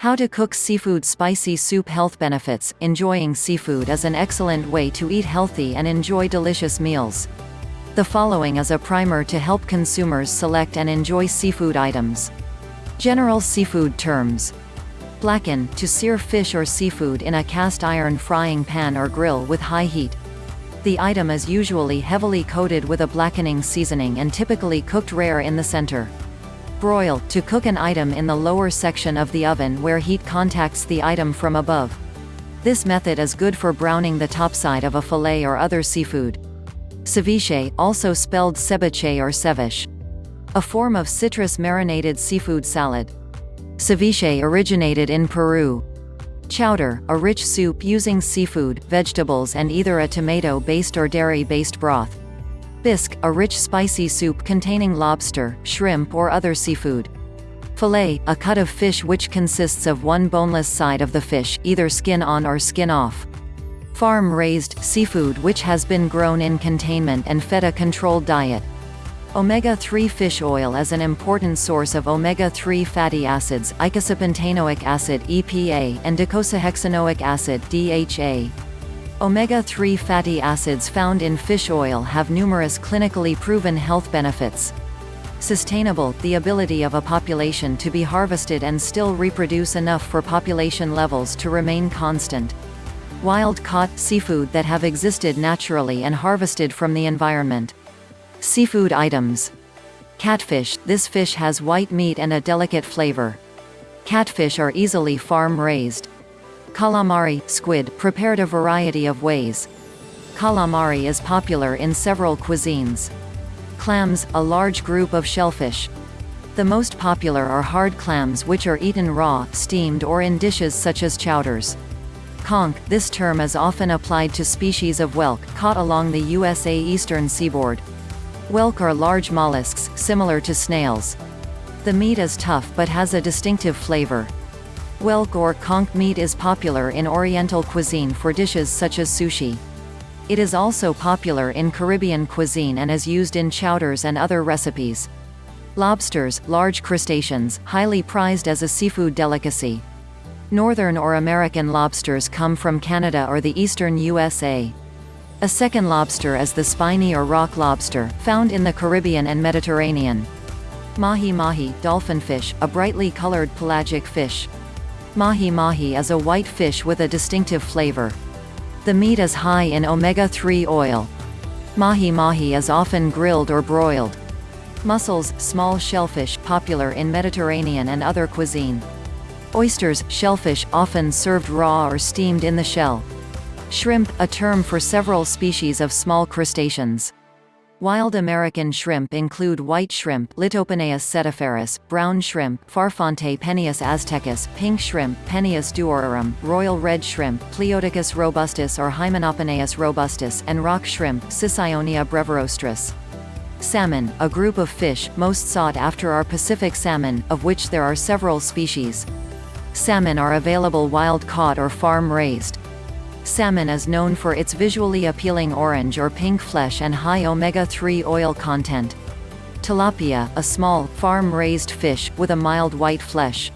How to cook seafood spicy soup Health benefits Enjoying seafood is an excellent way to eat healthy and enjoy delicious meals. The following is a primer to help consumers select and enjoy seafood items. General seafood terms. Blacken, to sear fish or seafood in a cast iron frying pan or grill with high heat. The item is usually heavily coated with a blackening seasoning and typically cooked rare in the center. Broil, to cook an item in the lower section of the oven where heat contacts the item from above. This method is good for browning the topside of a fillet or other seafood. Ceviche, also spelled ceviche or ceviche. A form of citrus marinated seafood salad. Ceviche originated in Peru. Chowder, a rich soup using seafood, vegetables and either a tomato-based or dairy-based broth. Bisque, a rich spicy soup containing lobster, shrimp or other seafood. Fillet, a cut of fish which consists of one boneless side of the fish, either skin on or skin off. Farm-raised, seafood which has been grown in containment and fed a controlled diet. Omega-3 fish oil is an important source of omega-3 fatty acids eicosapentaenoic acid EPA and docosahexaenoic acid DHA. Omega-3 fatty acids found in fish oil have numerous clinically proven health benefits. Sustainable, the ability of a population to be harvested and still reproduce enough for population levels to remain constant. Wild-caught, seafood that have existed naturally and harvested from the environment. Seafood items. Catfish – This fish has white meat and a delicate flavor. Catfish are easily farm-raised. Calamari – Squid, prepared a variety of ways. Calamari is popular in several cuisines. Clams – A large group of shellfish. The most popular are hard clams which are eaten raw, steamed or in dishes such as chowders. Conch – This term is often applied to species of whelk, caught along the USA eastern seaboard. Whelk are large mollusks, similar to snails. The meat is tough but has a distinctive flavor. Whelk or conch meat is popular in Oriental cuisine for dishes such as sushi. It is also popular in Caribbean cuisine and is used in chowders and other recipes. Lobsters, large crustaceans, highly prized as a seafood delicacy. Northern or American lobsters come from Canada or the eastern USA. A second lobster is the spiny or rock lobster, found in the Caribbean and Mediterranean. Mahi-mahi, dolphin fish, a brightly colored pelagic fish. Mahi-mahi is a white fish with a distinctive flavor. The meat is high in omega-3 oil. Mahi-mahi is often grilled or broiled. Mussels, small shellfish, popular in Mediterranean and other cuisine. Oysters, shellfish, often served raw or steamed in the shell. Shrimp, a term for several species of small crustaceans. Wild American shrimp include white shrimp Litopenaeus setiferus, brown shrimp Farfante aztecus, pink shrimp Penaeus duorarum, royal red shrimp Pleoticus robustus or Hymenopenaeus robustus, and rock shrimp Sicyonia brevirostris. Salmon, a group of fish, most sought after are Pacific salmon, of which there are several species. Salmon are available wild-caught or farm-raised. Salmon is known for its visually appealing orange or pink flesh and high omega-3 oil content. Tilapia, a small, farm-raised fish, with a mild white flesh.